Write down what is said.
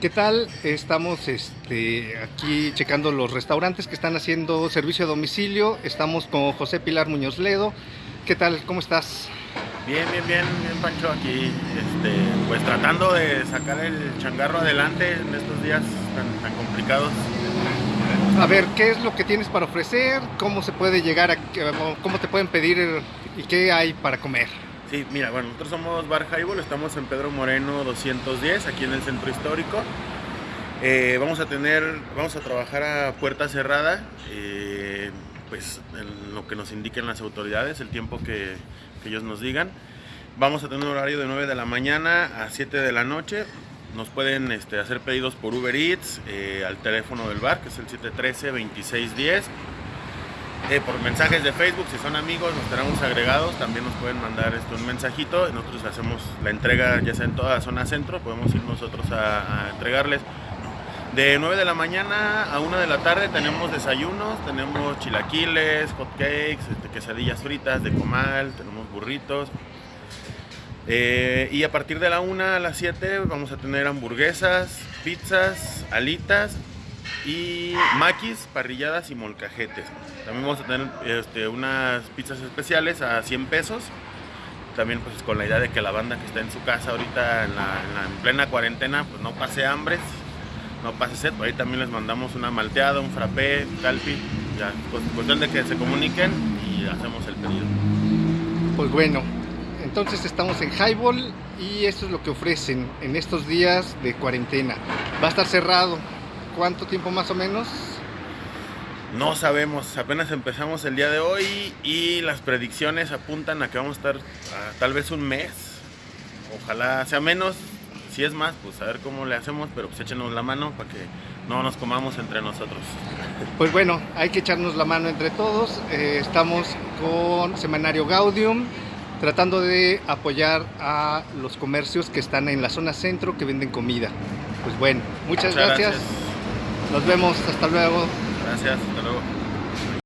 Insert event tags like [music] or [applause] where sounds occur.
¿Qué tal? Estamos este, aquí checando los restaurantes que están haciendo servicio a domicilio. Estamos con José Pilar Muñoz Ledo. ¿Qué tal? ¿Cómo estás? Bien, bien, bien, bien Pancho, aquí este, pues tratando de sacar el changarro adelante en estos días tan, tan complicados. A ver, ¿qué es lo que tienes para ofrecer? ¿Cómo se puede llegar a, cómo te pueden pedir y qué hay para comer? Sí, mira, bueno, nosotros somos Bar Highball, estamos en Pedro Moreno 210, aquí en el centro histórico. Eh, vamos a tener, vamos a trabajar a puerta cerrada, eh, pues en lo que nos indiquen las autoridades, el tiempo que, ellos nos digan. Vamos a tener un horario de 9 de la mañana a 7 de la noche. Nos pueden este, hacer pedidos por Uber Eats, eh, al teléfono del bar, que es el 713-2610 eh, por mensajes de Facebook, si son amigos, nos tenemos agregados, también nos pueden mandar esto, un mensajito, nosotros hacemos la entrega ya sea en toda zona centro, podemos ir nosotros a, a entregarles. De 9 de la mañana a 1 de la tarde tenemos desayunos, tenemos chilaquiles, hot cakes, este, quesadillas fritas de comal, tenemos burritos. Eh, y a partir de la 1 a las 7 vamos a tener hamburguesas, pizzas, alitas y maquis, parrilladas y molcajetes. También vamos a tener este, unas pizzas especiales a 100 pesos. También pues con la idea de que la banda que está en su casa ahorita en, plena cuarentena pues no pase hambre, no pase sed. Por ahí también les mandamos una malteada, un frappé, calpi. Ya, pues, cuestión de que se comuniquen y hacemos el pedido. Pues bueno, entonces estamos en Highball y esto es lo que ofrecen en estos días de cuarentena. Va a estar cerrado ¿Cuánto tiempo más o menos? No sabemos, apenas empezamos el día de hoy y las predicciones apuntan a que vamos a estar a, tal vez un mes. Ojalá sea menos, si es más, pues a ver cómo le hacemos, pero pues échenos la mano para que no nos comamos entre nosotros. [laughs] Pues bueno, hay que echarnos la mano entre todos. Eh, estamos con Semanario Gaudium tratando de apoyar a los comercios que están en la zona centro que venden comida. Pues bueno, muchas, muchas gracias. gracias. Nos vemos, hasta luego. Gracias, hasta luego.